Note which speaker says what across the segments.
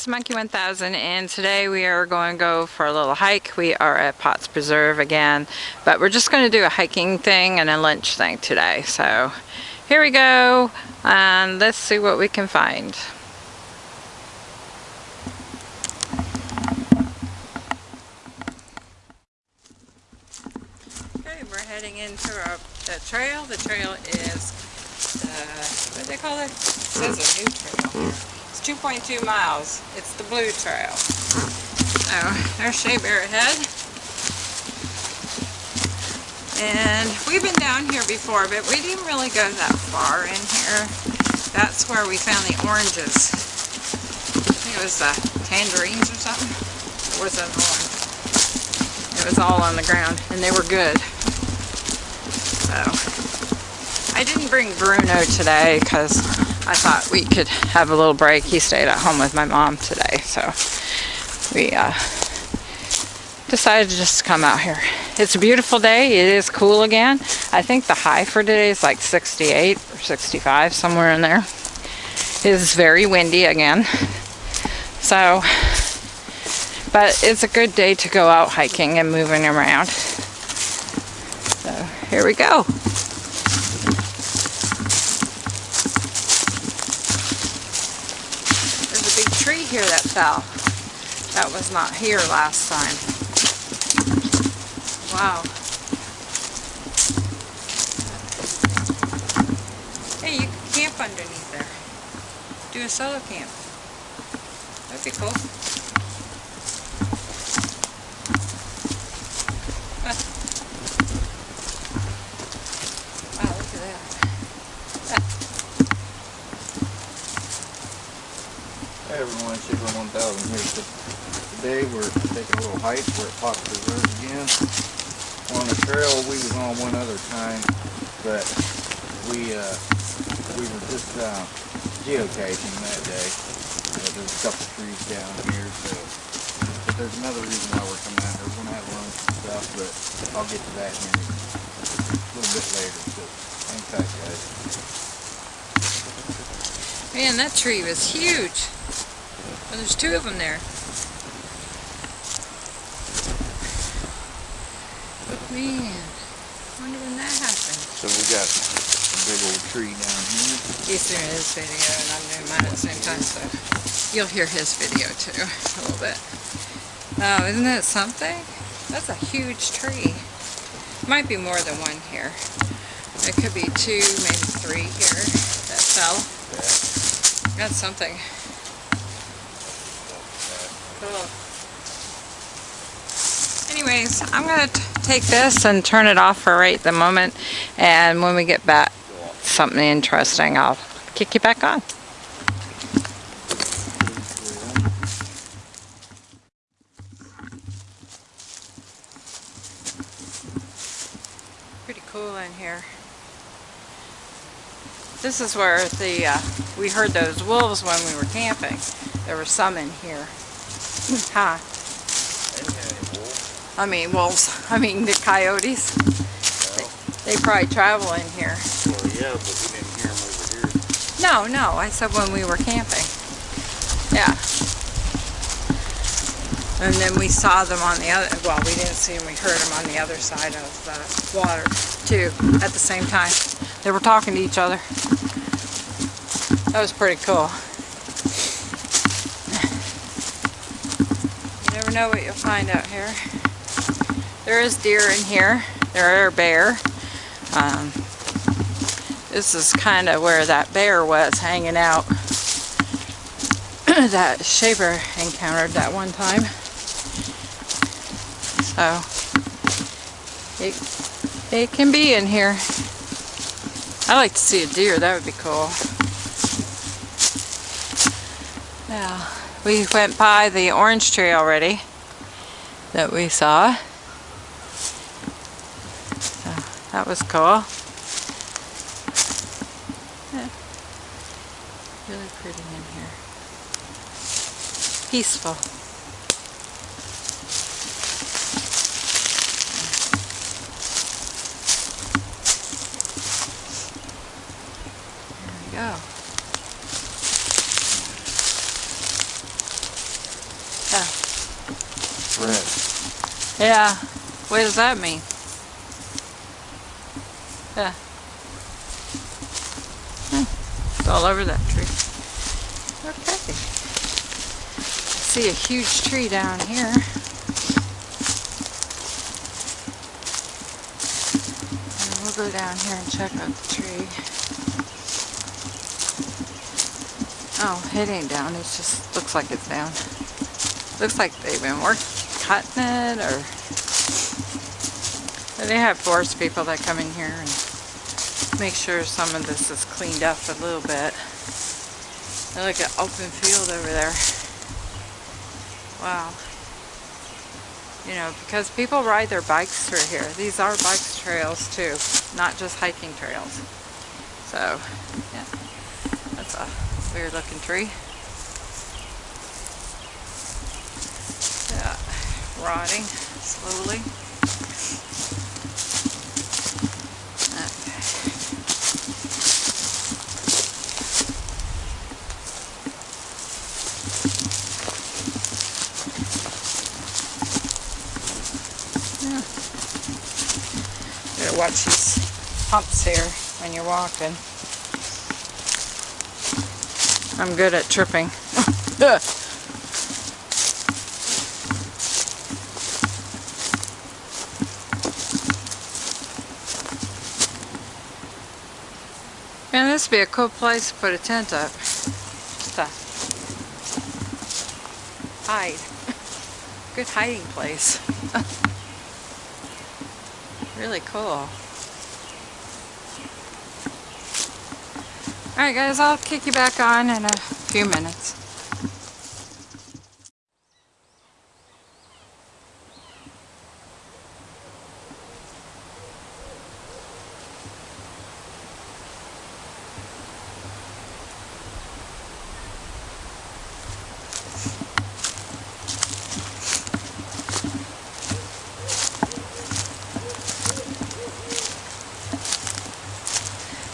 Speaker 1: it's Monkey 1000 and today we are going to go for a little hike. We are at Potts Preserve again, but we're just going to do a hiking thing and a lunch thing today. So here we go and let's see what we can find. Okay, we're heading into our, the trail. The trail is, uh, what do they call it? It says a new trail. It's 2.2 miles. It's the Blue Trail. So, there's Shea Bear ahead. And we've been down here before, but we didn't really go that far in here. That's where we found the oranges. I think it was tangerines or something. It was an orange. It was all on the ground, and they were good. So, I didn't bring Bruno today because I thought we could have a little break. He stayed at home with my mom today, so we uh, decided to just come out here. It's a beautiful day. It is cool again. I think the high for today is like 68 or 65, somewhere in there. It is very windy again. So, but it's a good day to go out hiking and moving around. So, here we go. Fell. That was not here last time. Wow. Hey, you can camp underneath there. Do a solo camp. That'd be cool.
Speaker 2: everyone, Shipper 1000 here. So today we're taking a little hike. We're at Potts Preserve again. On the trail we was on one other time, but we uh, we were just uh, geocaching that day. Uh, there's a couple trees down here, so but there's another reason why we're coming out here. We're gonna have lunch and stuff, but I'll get to that in a little bit later. So hang tight, guys.
Speaker 1: Man, that tree was huge. Well, there's two of them there. Oh Man, I wonder when that happened.
Speaker 2: So we got a big old tree down here.
Speaker 1: He's doing his video and I'm doing mine at the same time, so you'll hear his video too, a little bit. Oh, isn't that something? That's a huge tree. Might be more than one here. It could be two, maybe three here that fell. That's something. Anyways, I'm going to take this and turn it off for right the moment. And when we get back, something interesting, I'll kick you back on. Pretty cool in here. This is where the uh, we heard those wolves when we were camping. There were some in here. Huh? I mean wolves. I mean the coyotes. They, they, probably travel in here.
Speaker 2: Well, yeah, but we didn't hear them over here.
Speaker 1: No, no. I said when we were camping. Yeah. And then we saw them on the other, well, we didn't see them, we heard them on the other side of the water, too, at the same time. They were talking to each other. That was pretty cool. Never know what you'll find out here. There is deer in here. There are bear. Um, this is kind of where that bear was hanging out that Shea Bear encountered that one time. So, it, it can be in here. I'd like to see a deer. That would be cool. Yeah. We went by the orange tree already that we saw. So that was cool. Really pretty in here. Peaceful. There we go. Yeah. What does that mean? Yeah. Hmm. It's all over that tree. Okay. See a huge tree down here. And we'll go down here and check out the tree. Oh, it ain't down. It just looks like it's down. Looks like they've been work cutting it or they have forest people that come in here and make sure some of this is cleaned up a little bit. They look at open field over there. Wow. You know, because people ride their bikes through here. These are bikes trails too, not just hiking trails. So, yeah, that's a weird looking tree. Yeah, rotting slowly. Watch these humps here when you're walking. I'm good at tripping. Man, this would be a cool place to put a tent up. Just hide. Good hiding place. really cool. Alright guys, I'll kick you back on in a few minutes.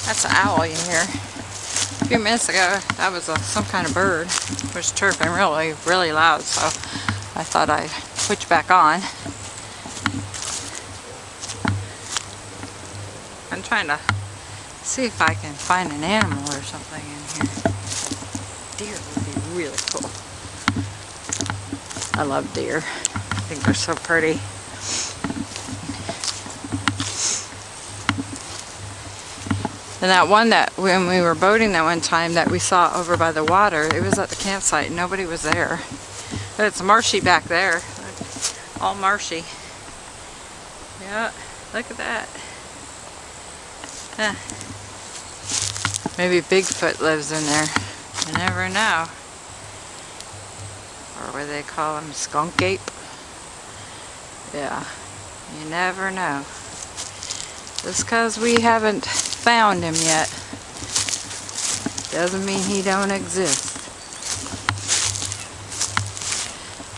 Speaker 1: That's an owl you hear. A few minutes ago, that was a, some kind of bird. It was chirping really, really loud, so I thought I'd switch back on. I'm trying to see if I can find an animal or something in here. Deer would be really cool. I love deer. I think they're so pretty. And that one that when we were boating that one time that we saw over by the water, it was at the campsite. Nobody was there. But it's marshy back there. All marshy. Yeah, look at that. Huh. Maybe Bigfoot lives in there. You never know. Or what they call them? Skunk ape? Yeah. You never know. Just because we haven't found him yet doesn't mean he don't exist.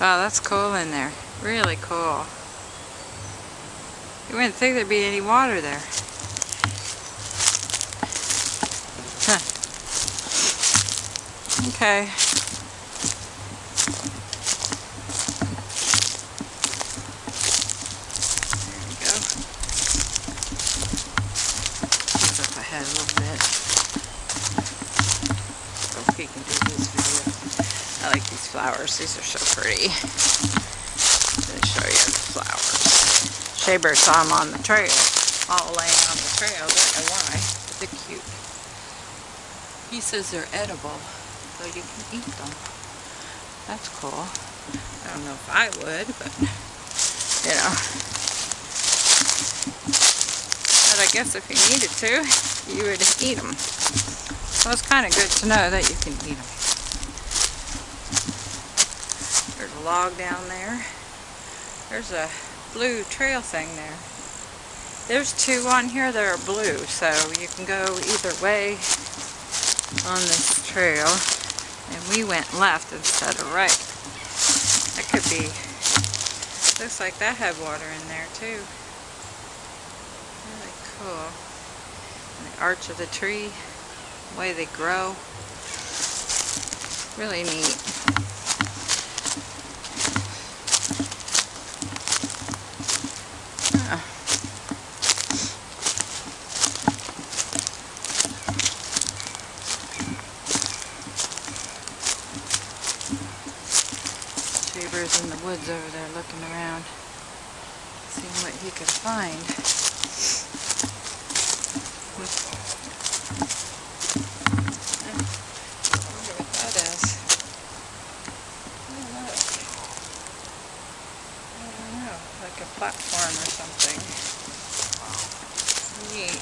Speaker 1: Wow, that's cool in there. Really cool. You wouldn't think there'd be any water there. Huh. Okay. There we go. He's up ahead a little bit. So he can do his video. I like these flowers. These are so pretty. Let me show you the flowers. Shea Bear saw them on the trail. All laying on the trail. Don't know why. But they're cute. He says they're edible. So you can eat them. That's cool. I don't know if I would, but you know. But I guess if you needed to, you would eat them. So it's kind of good to know that you can eat them. There's a log down there. There's a blue trail thing there. There's two on here that are blue, so you can go either way on this trail. And we went left instead of right. That could be, looks like that had water in there too. Really cool. And the arch of the tree, the way they grow. Really neat. Shea Bear's in the woods over there looking around, seeing what he could find. I. I don't know, like a platform or something. Neat.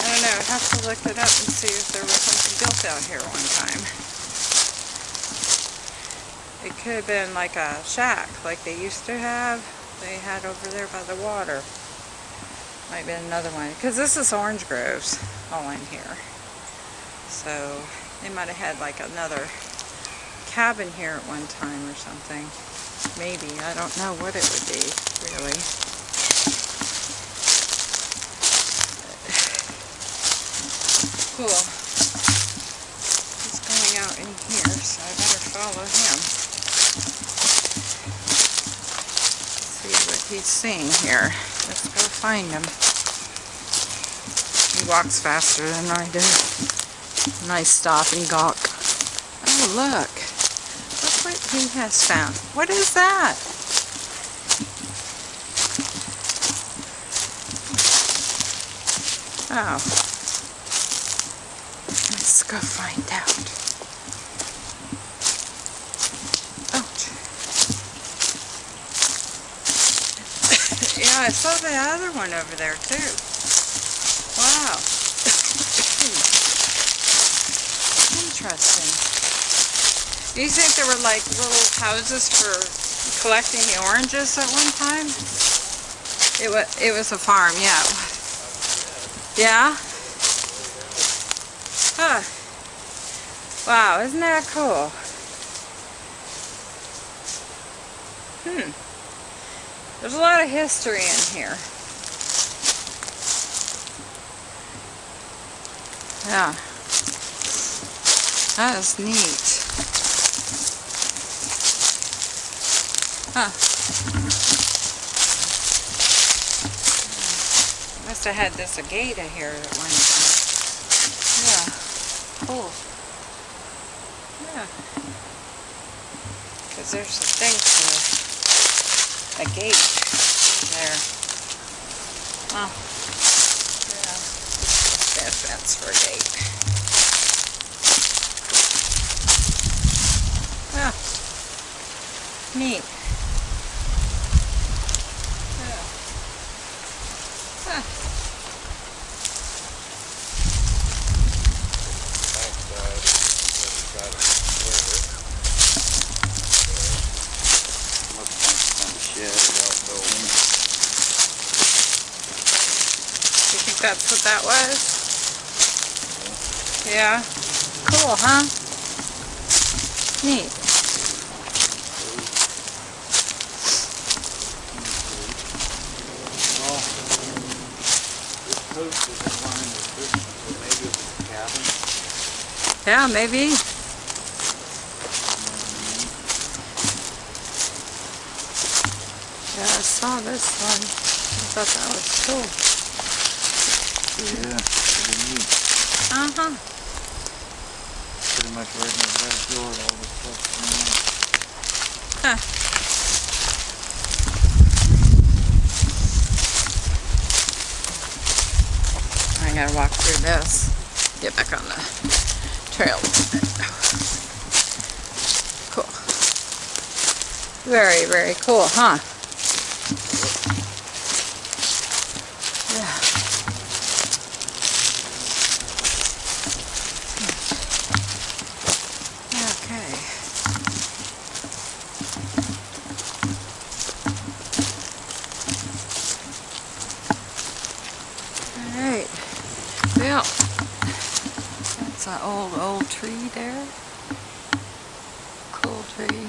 Speaker 1: I don't know, I'd have to look it up and see if there was something built out here one time. Could have been like a shack, like they used to have. They had over there by the water. Might be another one, because this is orange groves all in here. So they might have had like another cabin here at one time or something. Maybe, I don't know what it would be, really. Cool. He's going out in here, so I better follow him. See what he's seeing here. Let's go find him. He walks faster than I do. Nice stop and gawk. Oh, look. Look what he has found. What is that? Oh. Let's go find out. Ouch. yeah, I saw the other one over there too. Wow. Hmm. Interesting. Do you think there were like little houses for collecting the oranges at one time? It was, it was a farm, yeah. Yeah? Huh. Wow, isn't that cool? Hmm. There's a lot of history in here. Yeah. That is neat. Huh. Must have had this agata here at one time. Yeah. Cool. Yeah. Because there's a thing for a gate there. Oh. Yeah. That fence for a gate. Yeah. Neat. Yeah. Huh. You think that's what that was? Yeah. Cool, huh? Neat. Yeah, maybe. Yeah, I saw this one. I thought that was cool.
Speaker 2: Yeah, pretty neat.
Speaker 1: Uh-huh.
Speaker 2: Much right in the backyard, all this stuff.
Speaker 1: Huh. I gotta walk through this. Get back on the trail. Cool. Very, very cool, huh? Yeah. Okay. Alright. Well, that's an old, old tree there. Cool tree.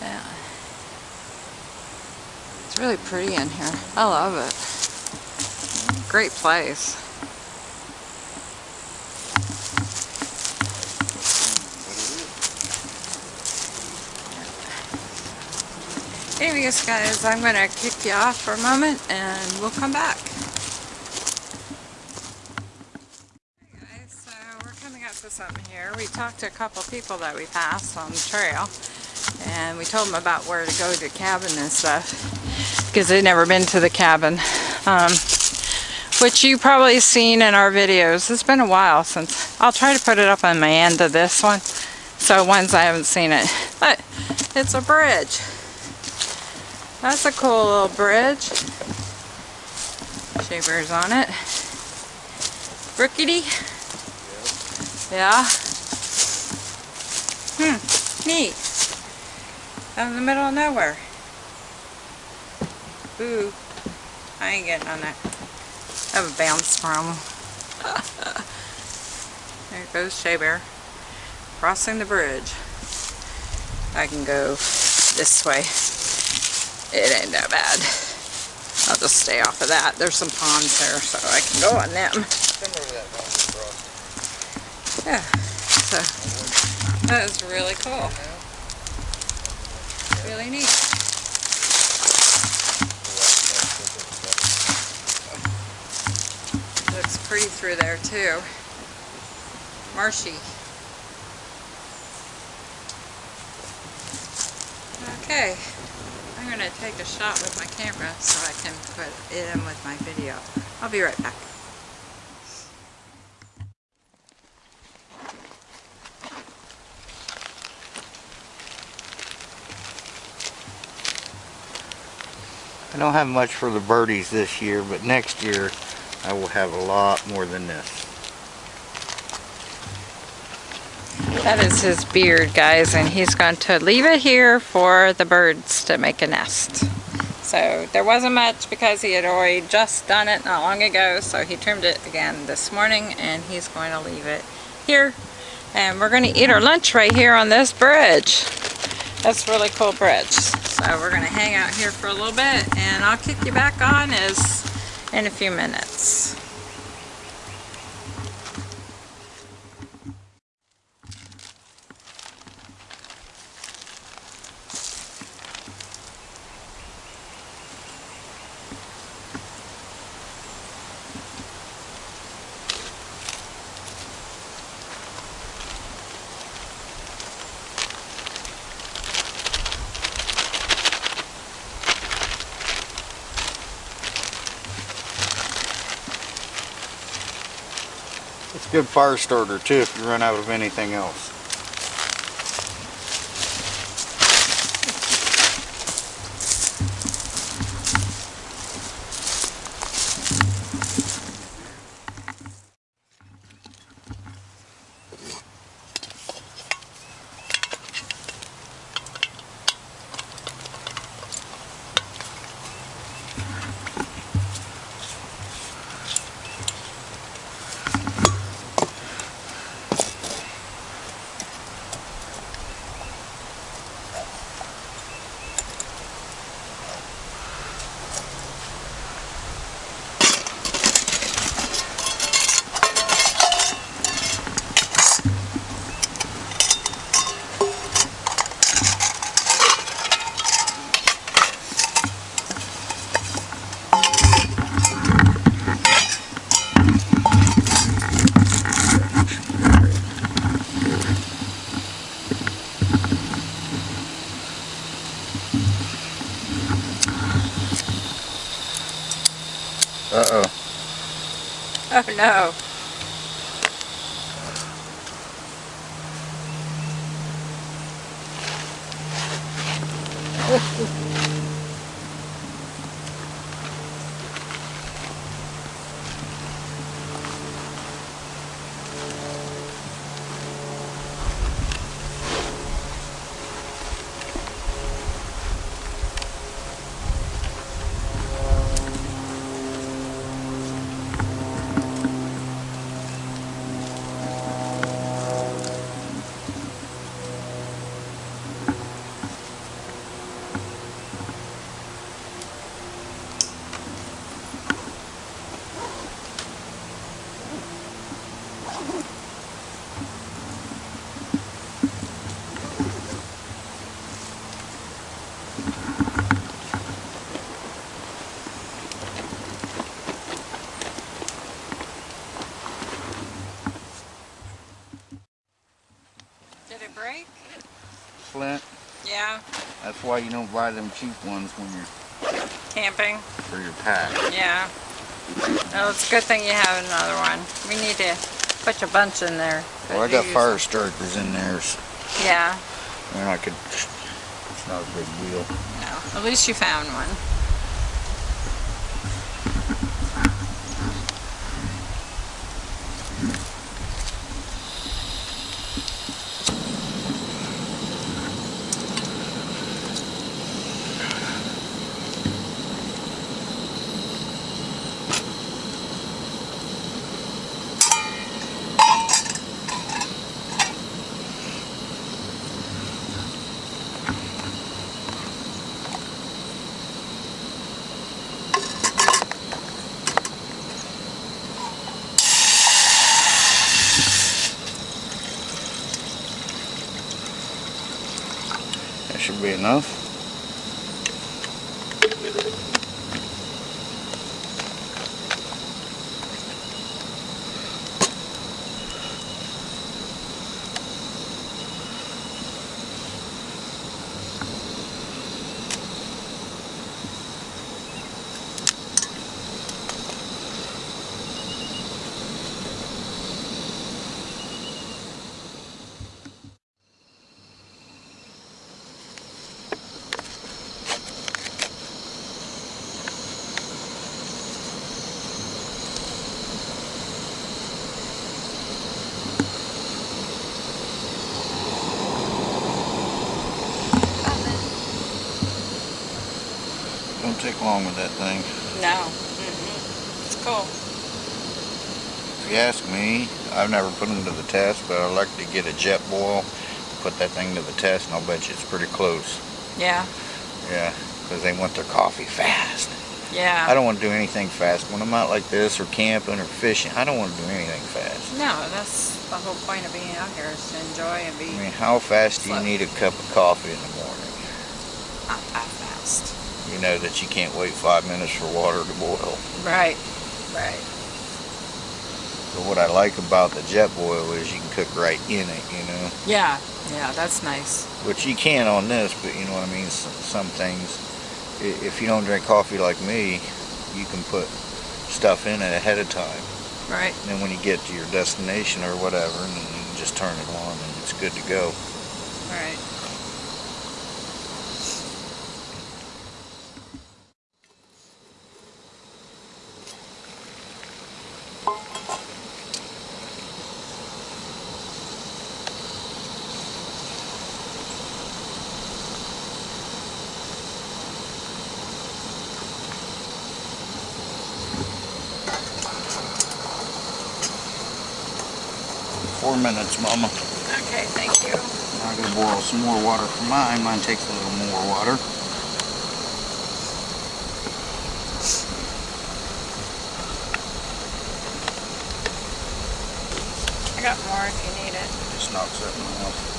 Speaker 1: Yeah. It's really pretty in here. I love it. Great place. Anyways, guys, I'm going to kick you off for a moment and we'll come back. Hey guys, so we're coming up to something here. We talked to a couple people that we passed on the trail. And we told them about where to go to the cabin and stuff. Because they'd never been to the cabin. Um, which you probably seen in our videos. It's been a while since. I'll try to put it up on my end of this one. So ones I haven't seen it. But it's a bridge. That's a cool little bridge. Shea Bear's on it. Brookity? Yeah. Hmm, neat. Out in the middle of nowhere. Ooh, I ain't getting on that. I have a bounce from there goes Shea Bear. Crossing the bridge. I can go this way. It ain't that bad. I'll just stay off of that. There's some ponds there, so I can go on them. Yeah, so that is really cool. Really neat. Looks pretty through there too. Marshy. Okay, I'm gonna take a shot with my camera so I can put it in with my video. I'll be right back.
Speaker 2: I don't have much for the birdies this year, but next year I will have a lot more than this.
Speaker 1: That is his beard, guys, and he's going to leave it here for the birds to make a nest. So there wasn't much because he had already just done it not long ago, so he trimmed it again this morning, and he's going to leave it here. And we're going to eat our lunch right here on this bridge. That's really cool bridge. So we're going to hang out here for a little bit, and I'll kick you back on is in a few minutes.
Speaker 2: It's a good fire starter too if you run out of anything else.
Speaker 1: No.
Speaker 2: That's why you don't buy them cheap ones when you're
Speaker 1: camping.
Speaker 2: for your pack.
Speaker 1: Yeah. Well, it's a good thing you have another one. We need to put a bunch in there.
Speaker 2: Well, I got fire starters in there, so
Speaker 1: Yeah.
Speaker 2: and I could. It's not a big deal.
Speaker 1: No. At least you found one.
Speaker 2: Be enough. Take long with that thing.
Speaker 1: No. Mm-mm. It's cool.
Speaker 2: If you ask me, I've never put them to the test, but I'd like to get a Jetboil, put that thing to the test, and I'll bet you it's pretty close.
Speaker 1: Yeah.
Speaker 2: Yeah, because they want their coffee fast.
Speaker 1: Yeah.
Speaker 2: I don't want to do anything fast. When I'm out like this, or camping, or fishing, I don't want to do anything fast.
Speaker 1: No, that's the whole point of being out here is to enjoy and be
Speaker 2: I mean, how fast do you need a cup of coffee in the morning?
Speaker 1: not that fast.
Speaker 2: You know that you can't wait five minutes for water to boil.
Speaker 1: Right. Right.
Speaker 2: But what I like about the Jetboil is you can cook right in it, you know.
Speaker 1: Yeah. Yeah, that's nice.
Speaker 2: Which you can on this, but you know what I mean. Some, some things, if you don't drink coffee like me, you can put stuff in it ahead of time.
Speaker 1: Right.
Speaker 2: And then when you get to your destination or whatever, and you can just turn it on and it's good to go.
Speaker 1: Right.
Speaker 2: Four minutes, Mama.
Speaker 1: Okay, thank you.
Speaker 2: I'm gonna boil some more water for mine. Mine takes a little more water.
Speaker 1: I got more if you need it.
Speaker 2: Just knock something off.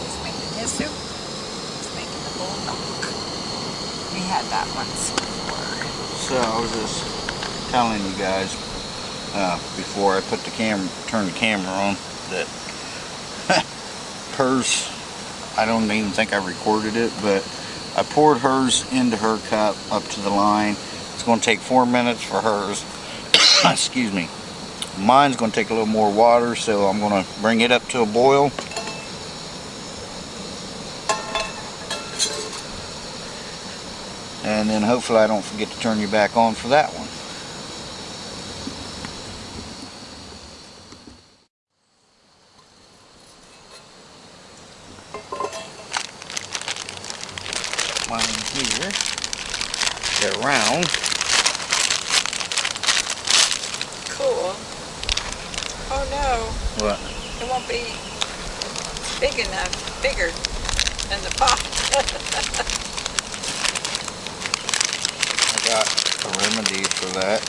Speaker 1: He's making his soup. He's making the Buldak. We had that once before.
Speaker 2: So I was just telling you guys uh, before I put the camera, turn the camera on, that hers, I don't even think I recorded it, but I poured hers into her cup up to the line. It's going to take four minutes for hers. Excuse me. Mine's going to take a little more water, so I'm going to bring it up to a boil. And then hopefully I don't forget to turn you back on for that one. Mine here. Get around.
Speaker 1: Cool. Oh no,
Speaker 2: What?
Speaker 1: it won't be big enough, bigger than the pot.
Speaker 2: I got a remedy for that.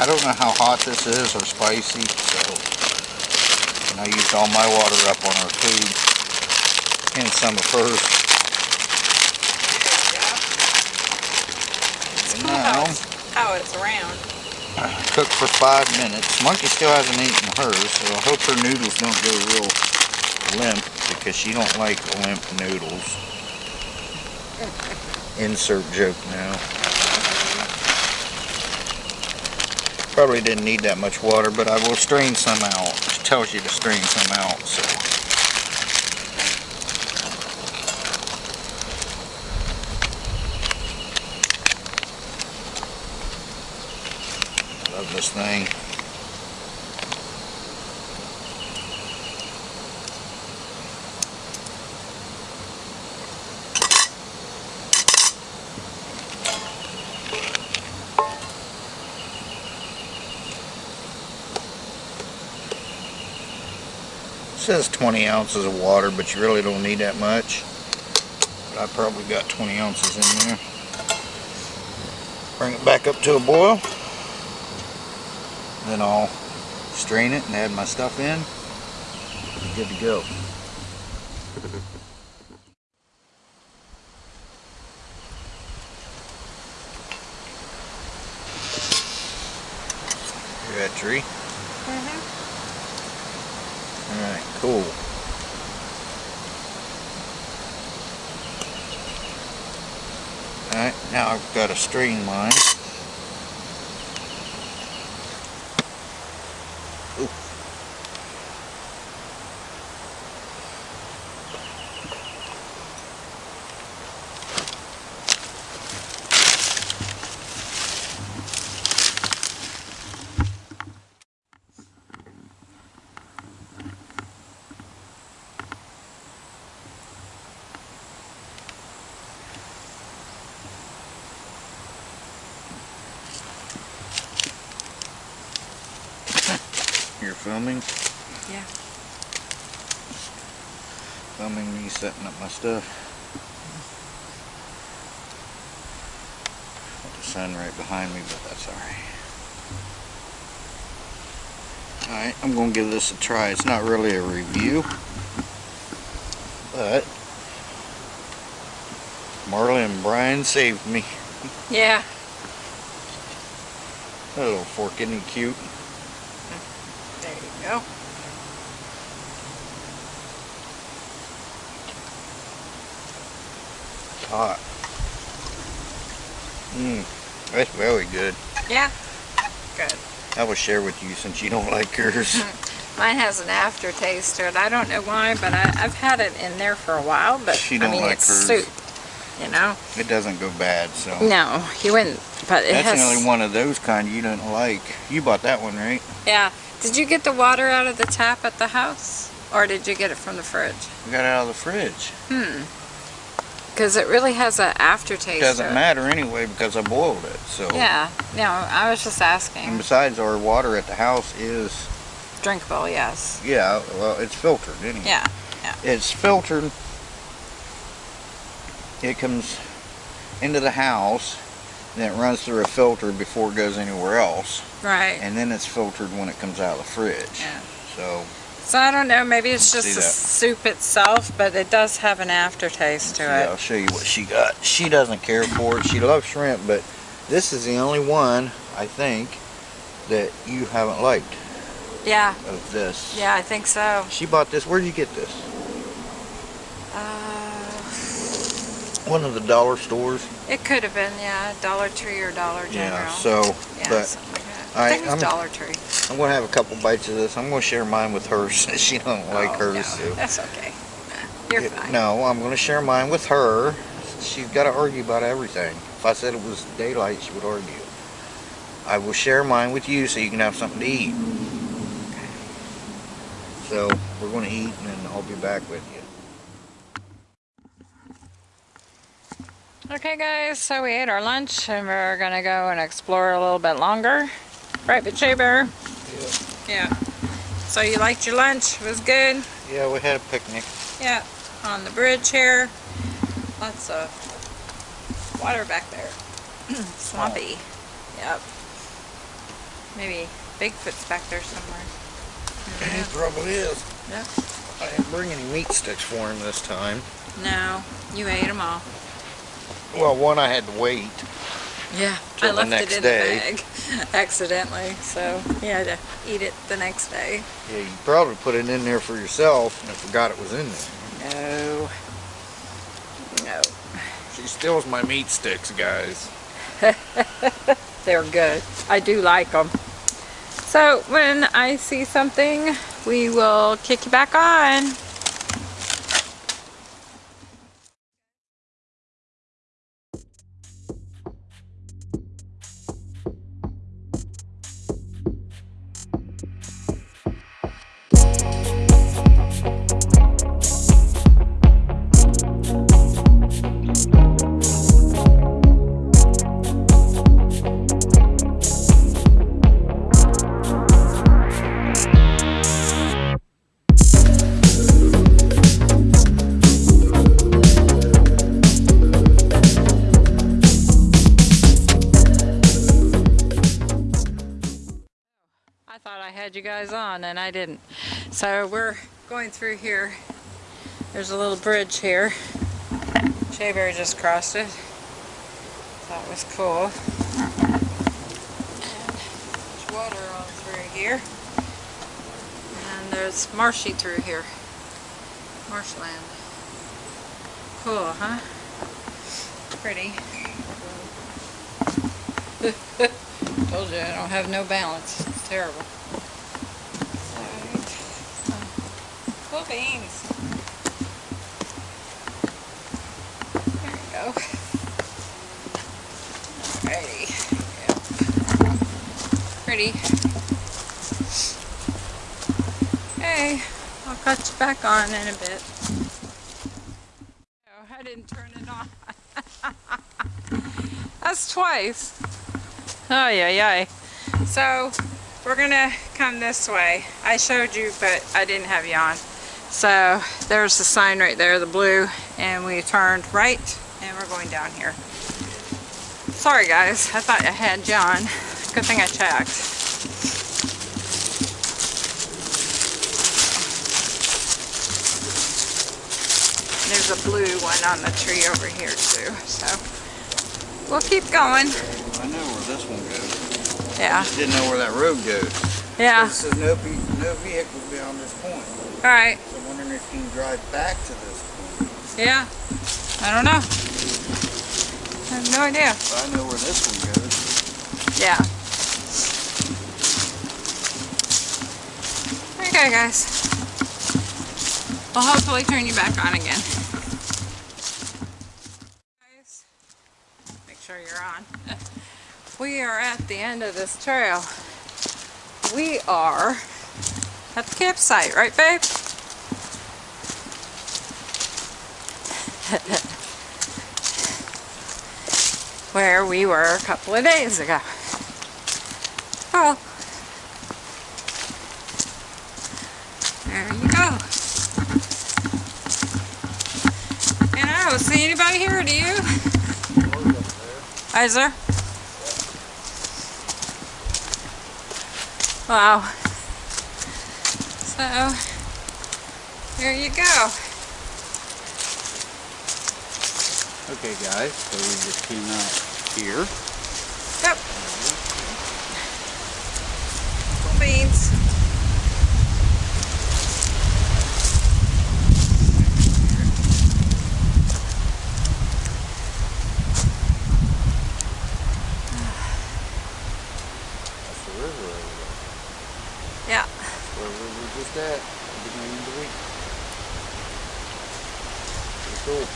Speaker 2: I don't know how hot this is or spicy, so I used all my water up on her food and some of hers. And now,
Speaker 1: it's, how it's round.
Speaker 2: cook for five minutes. Monkey still hasn't eaten hers, so I hope her noodles don't go real limp because she don't like limp noodles. Insert joke now. Probably didn't need that much water, but I will strain some out. It tells you to strain some out, so. Love this thing. Says 20 ounces of water, but you really don't need that much. But I probably got 20 ounces in there. Bring it back up to a boil. Then I'll strain it and add my stuff in. Good to go. That tree? Mm-hmm. Alright, cool. Alright, now I've got to strain mine. Ooh. You're filming?
Speaker 1: Yeah.
Speaker 2: Filming me setting up my stuff. Uh, Got the sun right behind me, but that's alright. Alright, I'm gonna give this a try. It's not really a review, but Marley and Brian saved me.
Speaker 1: Yeah.
Speaker 2: That little fork, isn't cute?
Speaker 1: There you go.
Speaker 2: It's hot. Mmm, that's very good.
Speaker 1: Yeah. Good.
Speaker 2: I will share with you since you don't like yours.
Speaker 1: Mine has an aftertaste to it. I don't know why, but I, I've had it in there for a while. But
Speaker 2: She
Speaker 1: I
Speaker 2: don't
Speaker 1: mean,
Speaker 2: like
Speaker 1: it's
Speaker 2: hers.
Speaker 1: soup. You know.
Speaker 2: It doesn't go bad, so.
Speaker 1: No, you wouldn't. But it
Speaker 2: That's
Speaker 1: has.
Speaker 2: the only one of those kind you don't like. You bought that one, right?
Speaker 1: Yeah. Did you get the water out of the tap at the house, or did you get it from the fridge?
Speaker 2: We got it out of the fridge.
Speaker 1: Hmm. Because it really has an aftertaste.
Speaker 2: Doesn't matter anyway because I boiled it. So.
Speaker 1: Yeah. No, I was just asking.
Speaker 2: And besides, our water at the house is,
Speaker 1: Drinkable, yes.
Speaker 2: yeah, well, it's filtered anyway.
Speaker 1: Yeah, Yeah.
Speaker 2: It's filtered. It comes into the house, then it runs through a filter before it goes anywhere else,
Speaker 1: Right.
Speaker 2: and then it's filtered when it comes out of the fridge.
Speaker 1: Yeah.
Speaker 2: So
Speaker 1: So I don't know. Maybe it's just the soup itself, but it does have an aftertaste to
Speaker 2: Yeah,
Speaker 1: it.
Speaker 2: I'll show you what she got. She doesn't care for it. She loves shrimp, but this is the only one, I think, that you haven't liked
Speaker 1: Yeah.
Speaker 2: of this.
Speaker 1: Yeah, I think so.
Speaker 2: She bought this. Where'd you get this?
Speaker 1: Uh,
Speaker 2: One of the dollar stores.
Speaker 1: it could have been, yeah, Dollar Tree or Dollar General.
Speaker 2: Yeah, so,
Speaker 1: yeah,
Speaker 2: but
Speaker 1: something like.
Speaker 2: I-
Speaker 1: I think it was
Speaker 2: I'm-
Speaker 1: Dollar Tree.
Speaker 2: I'm going to have a couple bites of this. I'm going to share mine with her since she don't oh, like
Speaker 1: Oh,
Speaker 2: hers.
Speaker 1: no,
Speaker 2: so.
Speaker 1: That's okay. You're
Speaker 2: It-
Speaker 1: fine.
Speaker 2: No, I'm going to share mine with her. She's got to argue about everything. If I said it was daylight, she would argue. I will share mine with you so you can have something to eat. So we're going to eat and then I'll be back with you.
Speaker 1: Okay, guys, so we ate our lunch and we're gonna go and explore a little bit longer. Right, but Bear? Yeah. Yeah. So you liked your lunch? It was good?
Speaker 2: Yeah, we had a picnic.
Speaker 1: Yeah. On the bridge here. Lots of water back there. Swampy. Yep. Maybe Bigfoot's back there somewhere.
Speaker 2: The trouble is,
Speaker 1: Yeah.
Speaker 2: I didn't bring any meat sticks for him this time.
Speaker 1: No, you ate them all.
Speaker 2: Well, one I had to wait.
Speaker 1: Yeah,
Speaker 2: Till
Speaker 1: I
Speaker 2: the
Speaker 1: left
Speaker 2: next
Speaker 1: it in
Speaker 2: day.
Speaker 1: the bag accidentally, so he had to eat it the next day.
Speaker 2: Yeah, you probably put it in there for yourself and forgot it was in there.
Speaker 1: No. No.
Speaker 2: She steals my meat sticks, guys.
Speaker 1: They're good. I do like them. So when I see something, we will kick you back on. And I didn't. So we're going through here. There's a little bridge here. Shayberry just crossed it. That was cool. And there's water on through here. And there's marshy through here. Marshland. Cool, huh? Pretty. Told you I don't have no balance. It's terrible. Alright. Cool beans. There you go. Alrighty. Yep. Pretty. Hey, I'll cut you back on in a bit. Oh, I didn't turn it on. That's twice. Oh yeah, yeah. So we're gonna come this way. I showed you, but I didn't have you on. So there's the sign right there, the blue, and we turned right, and we're going down here. Sorry guys, I thought I had John. Good thing I checked. There's a blue one on the tree over here too, so we'll keep going.
Speaker 2: I know where this one goes.
Speaker 1: Yeah, I just
Speaker 2: Didn't know where that road goes.
Speaker 1: yeah.
Speaker 2: Says no, no vehicle beyond this point.
Speaker 1: All right.
Speaker 2: So if you can drive back to this point.
Speaker 1: Yeah. I don't know. I have no idea.
Speaker 2: But I know where this one goes.
Speaker 1: Yeah. Okay, guys. We'll hopefully turn you back on again. Guys, make sure you're on. We are at the end of this trail. We are at the campsite, right, babe? Where we were a couple of days ago. Oh. There you go. And I don't see anybody here, do you? Is there? Wow. So, there you go.
Speaker 2: Okay guys, so we just came out here.
Speaker 1: Yep. Cool beans.
Speaker 2: That's the river over there.
Speaker 1: Yeah.
Speaker 2: Where we were just at, at the beginning of the week. Pretty cool.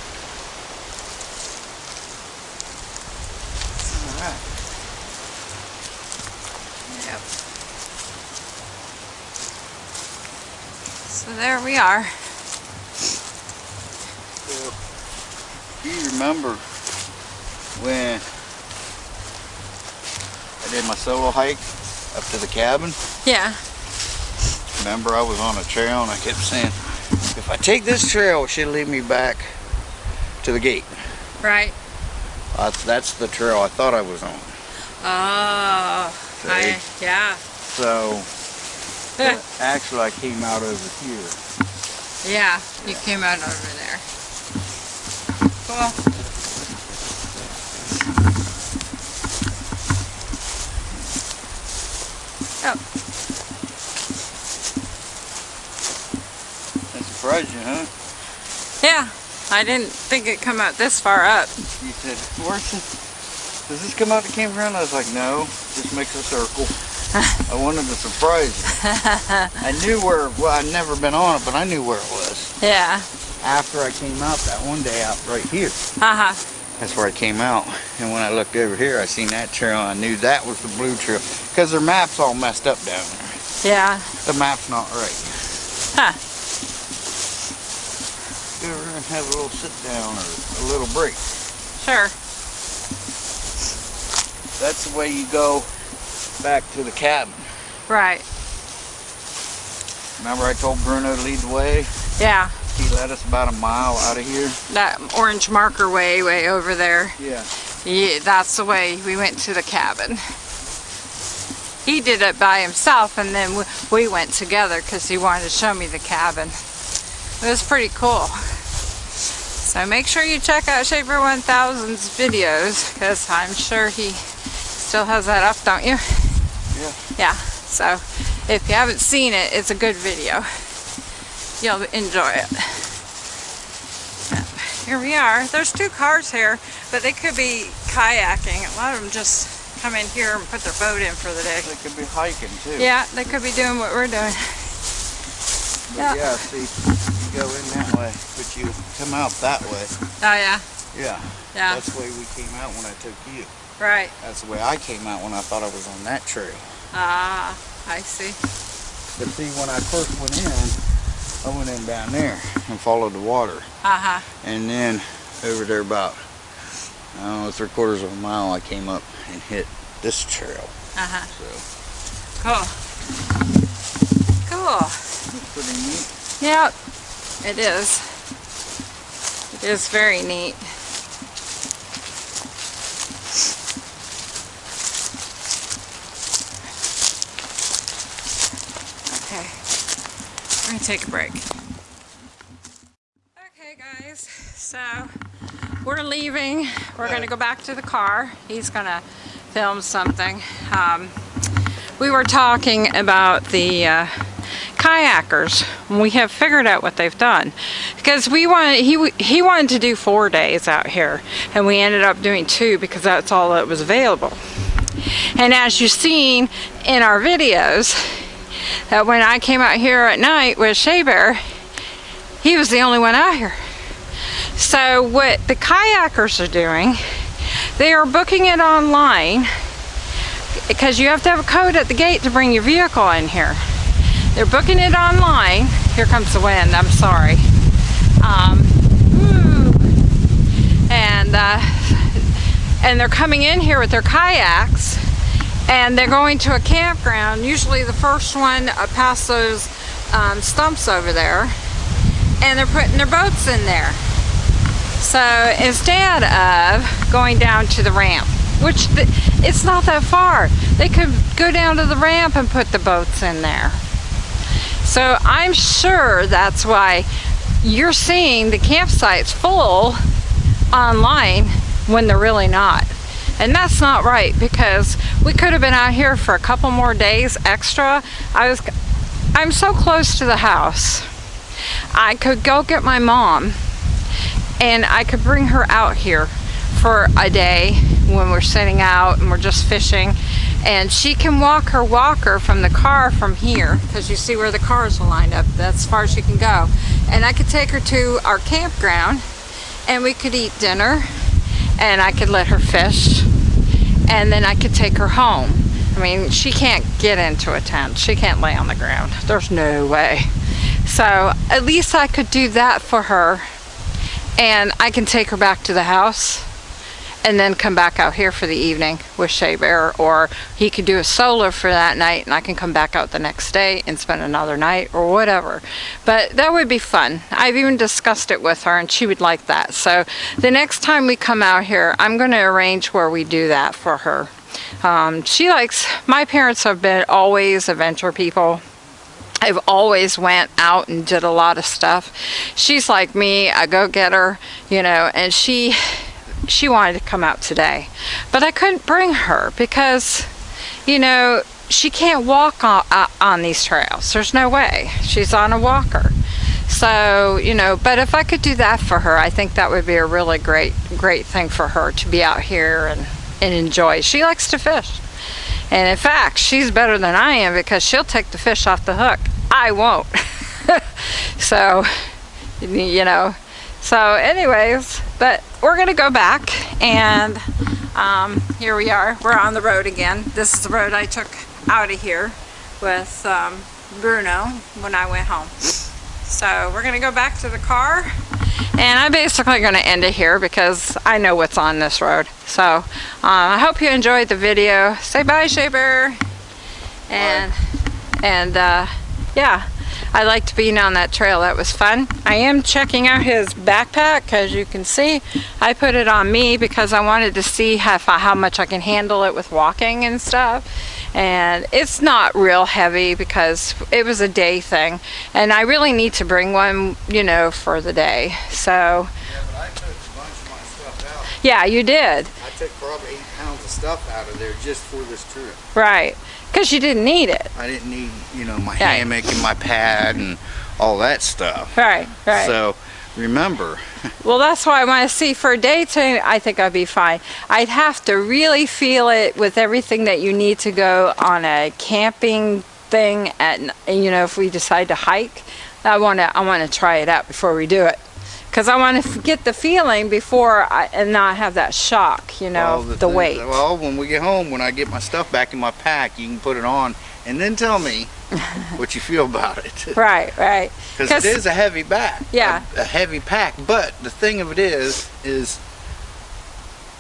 Speaker 2: Alright.
Speaker 1: Yep. So there we are.
Speaker 2: So, do you remember when I did my solo hike up to the cabin?
Speaker 1: Yeah.
Speaker 2: Remember I was on a trail and I kept saying, if I take this trail, it should lead me back to the gate.
Speaker 1: Right.
Speaker 2: Uh, that's the trail I thought I was on.
Speaker 1: Oh. I, yeah.
Speaker 2: So actually, I came out over here.
Speaker 1: Yeah, you came out over there. Cool.
Speaker 2: Surprised you, huh?
Speaker 1: yeah. I didn't think it'd come out this far up.
Speaker 2: You said, where's the, does this come out the campground? I was like, no, just makes a circle. I wanted to surprise you. I knew where, well, I'd never been on it, but I knew where it was.
Speaker 1: Yeah.
Speaker 2: After I came out that one day out right here.
Speaker 1: Uh-huh.
Speaker 2: That's where I came out. And when I looked over here, I seen that trail. I knew that was the blue trail. Because their map's all messed up down there.
Speaker 1: Yeah.
Speaker 2: The map's not right.
Speaker 1: Huh.
Speaker 2: Go over and have a little sit down or a little break.
Speaker 1: Sure.
Speaker 2: That's the way you go back to the cabin.
Speaker 1: Right.
Speaker 2: Remember I told Bruno to lead the way?
Speaker 1: Yeah.
Speaker 2: He led us about a mile out of here.
Speaker 1: That orange marker way, way over there.
Speaker 2: Yeah.
Speaker 1: Yeah, that's the way we went to the cabin. He did it by himself and then we- we went together because he wanted to show me the cabin. It was pretty cool. So make sure you check out Shea Bear 1000's videos because I'm sure he still has that up, don't you?
Speaker 2: Yeah.
Speaker 1: Yeah, so if you haven't seen it, it's a good video. You'll enjoy it. Here we are. There's two cars here, but they could be kayaking. A lot of them just come in here and put their boat in for the day.
Speaker 2: They could be hiking too.
Speaker 1: Yeah, they could be doing what we're doing.
Speaker 2: But
Speaker 1: Yeah.
Speaker 2: yeah, see, go in that way, but you come out that way.
Speaker 1: Oh yeah,
Speaker 2: Yeah.
Speaker 1: yeah,
Speaker 2: That's the way we came out when I took you.
Speaker 1: right.
Speaker 2: That's the way I came out when I thought I was on that trail.
Speaker 1: Ah, I see.
Speaker 2: But see, when I first went in, I went in down there and followed the water.
Speaker 1: Uh-huh.
Speaker 2: And then over there about, I don't know, three quarters of a mile, I came up and hit this trail.
Speaker 1: Uh-huh.
Speaker 2: So,
Speaker 1: Cool. Cool.
Speaker 2: it's pretty neat.
Speaker 1: Yep, it is. It is very neat. Okay, we're gonna take a break. Okay guys, so we're leaving. We're gonna go back to the car. He's gonna film something. Um, we were talking about the uh, kayakers. We have figured out what they've done because we wanted he he wanted to do four days out here, and we ended up doing two because that's all that was available. And as you've seen in our videos, that when I came out here at night with Shea Bear, he was the only one out here. So what the kayakers are doing, they are booking it online because you have to have a code at the gate to bring your vehicle in here. They're booking it online. Here comes the wind, I'm sorry. Um, and, uh, and they're coming in here with their kayaks and they're going to a campground. Usually the first one uh, past those um, stumps over there and they're putting their boats in there. So instead of going down to the ramp, which it's not that far, they could go down to the ramp and put the boats in there. So I'm sure that's why you're seeing the campsites full online when they're really not. And that's not right because we could have been out here for a couple more days extra. I was I'm so close to the house. I could go get my mom and I could bring her out here for a day when we're sitting out and we're just fishing and she can walk her walker from the car from here because you see where the cars are lined up that's as far as she can go. And I could take her to our campground and we could eat dinner and I could let her fish and then I could take her home. I mean she can't get into a tent. She can't lay on the ground. There's no way. So at least I could do that for her and I can take her back to the house and then come back out here for the evening with Shea Bear or he could do a solo for that night and I can come back out the next day and spend another night or whatever. But that would be fun. I've even discussed it with her and she would like that. So the next time we come out here I'm going to arrange where we do that for her. Um, she likes my parents have been always adventure people. I've always went out and did a lot of stuff. She's like me, a go-getter, you know, and she she wanted to come out today. But I couldn't bring her because you know, she can't walk on, uh, on these trails. There's no way. She's on a walker. So, you know, but if I could do that for her, I think that would be a really great, great thing for her to be out here and, and enjoy. She likes to fish. And in fact, she's better than I am because she'll take the fish off the hook. I won't. so, you know, so anyways, but we're to go back and um, here we are. We're on the road again. This is the road I took out of here with um, Bruno when I went home. So we're to go back to the car and I'm basically going to end it here because I know what's on this road. So uh, I hope you enjoyed the video. Say bye, Shea Bear. And, and uh, yeah. I liked being on that trail. That was fun. I am checking out his backpack. As you can see, I put it on me because I wanted to see how, how much I can handle it with walking and stuff. And it's not real heavy because it was a day thing. And I really need to bring one, you know, for the day. So.
Speaker 2: Yeah, but I took a bunch of my stuff out.
Speaker 1: Yeah, you did.
Speaker 2: I took probably eight pounds of stuff out of there just for this trip.
Speaker 1: Right. Because you didn't need it.
Speaker 2: I didn't need, you know, my
Speaker 1: Yeah.
Speaker 2: hammock and my pad and all that stuff.
Speaker 1: Right, right.
Speaker 2: So remember,
Speaker 1: Well, that's why I want to see for a day two, I think I'd be fine. I'd have to really feel it with everything that you need to go on a camping thing at, you know, if we decide to hike. I want to, I want to try it out before we do it. Because I want to get the feeling before I, and not have that shock, you know,
Speaker 2: well,
Speaker 1: the,
Speaker 2: thing-
Speaker 1: weight.
Speaker 2: Well, when we get home, when I get my stuff back in my pack, you can put it on and then tell me what you feel about it.
Speaker 1: Right, right.
Speaker 2: Because it is a heavy bag.
Speaker 1: Yeah.
Speaker 2: A, a heavy pack. But the thing of it is, is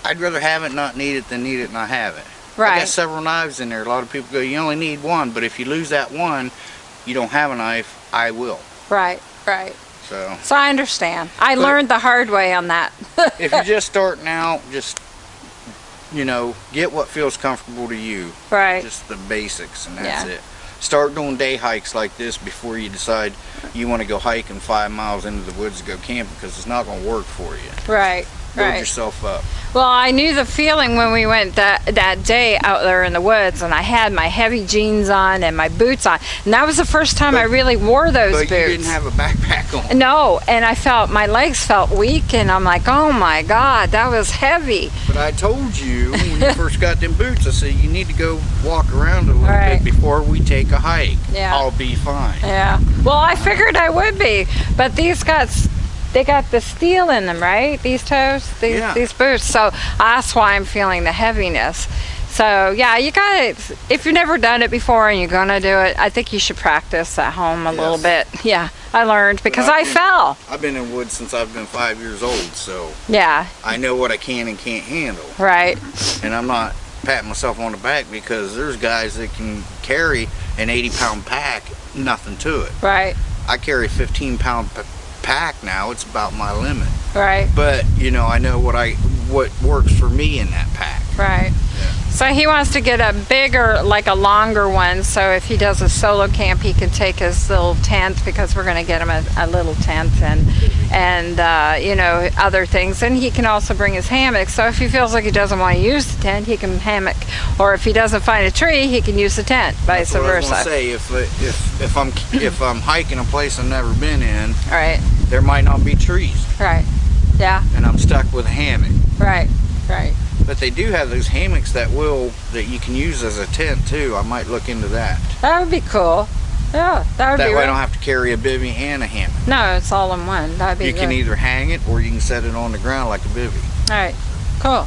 Speaker 2: I'd rather have it not need it than need it not have it.
Speaker 1: Right.
Speaker 2: I got several knives in there. A lot of people go, you only need one, but if you lose that one, you don't have a knife, I will.
Speaker 1: Right, right.
Speaker 2: So
Speaker 1: So I understand. I
Speaker 2: But-
Speaker 1: learned the hard way on that.
Speaker 2: if you're just starting out, just you know, get what feels comfortable to you.
Speaker 1: right.
Speaker 2: Just the basics and that's
Speaker 1: Yeah.
Speaker 2: it. Start doing day hikes like this before you decide you want to go hiking five miles into the woods to go camping because it's not going to work for you.
Speaker 1: right,
Speaker 2: Build
Speaker 1: right.
Speaker 2: yourself up.
Speaker 1: Well, I knew the feeling when we went that that day out there in the woods, and I had my heavy jeans on and my boots on, and that was the first time I really wore those
Speaker 2: But
Speaker 1: boots.
Speaker 2: you didn't have a backpack on.
Speaker 1: no, and I felt my legs felt weak, and I'm like, oh my god, that was heavy.
Speaker 2: But I told you when you first got them boots, I said you need to go walk around a little
Speaker 1: Right.
Speaker 2: bit before we take a hike.
Speaker 1: Yeah.
Speaker 2: I'll be fine.
Speaker 1: Yeah. Well, I figured I would be, but these got they got the steel in them, right? These toes, these
Speaker 2: Yeah.
Speaker 1: these boots. So that's why I'm feeling the heaviness. So yeah, you got to If you've never done it before and you're gonna do it, I think you should practice at home a little bit. Yeah, I learned because
Speaker 2: I think-
Speaker 1: fell.
Speaker 2: I've been in woods since I've been five years old, so
Speaker 1: Yeah.
Speaker 2: I know what I can and can't handle.
Speaker 1: Right.
Speaker 2: And I'm not patting myself on the back because there's guys that can carry an 80 pound pack, nothing to it.
Speaker 1: Right.
Speaker 2: I carry 15 pound pack now, it's about my limit.
Speaker 1: Right.
Speaker 2: But, you know, I know what I what works for me in that pack.
Speaker 1: Right. So he wants to get a bigger, like a longer one, so if he does a solo camp, he can take his little tent because we're going to get him a, a little tent and and uh, you know other things. And he can also bring his hammock. So if he feels like he doesn't want to use the tent, he can hammock. Or if he doesn't find a tree, he can use the tent, vice
Speaker 2: That's what I was say. If if if I'm if I'm hiking a place I've never been in,
Speaker 1: Right.
Speaker 2: There might not be trees,
Speaker 1: Right. Yeah.
Speaker 2: and I'm stuck with a hammock.
Speaker 1: Right. Right.
Speaker 2: But they do have those hammocks that will that you can use as a tent too. I might look into that.
Speaker 1: That would be cool. Yeah, that would
Speaker 2: That
Speaker 1: be.
Speaker 2: way I don't have to carry a bivy and a hammock.
Speaker 1: no, it's all in one. That'd be.
Speaker 2: You can either hang it or you can set it on the ground like a bivy.
Speaker 1: All right, cool.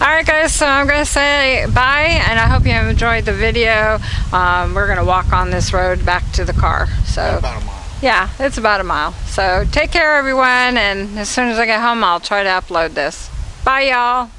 Speaker 1: All right, guys, so I'm going to say bye, and I hope you have enjoyed the video. Um, we're going to walk on this road back to the car. So,
Speaker 2: About a mile.
Speaker 1: Yeah, it's about a mile. So, take care, everyone, and as soon as I get home, I'll try to upload this. Bye, y'all.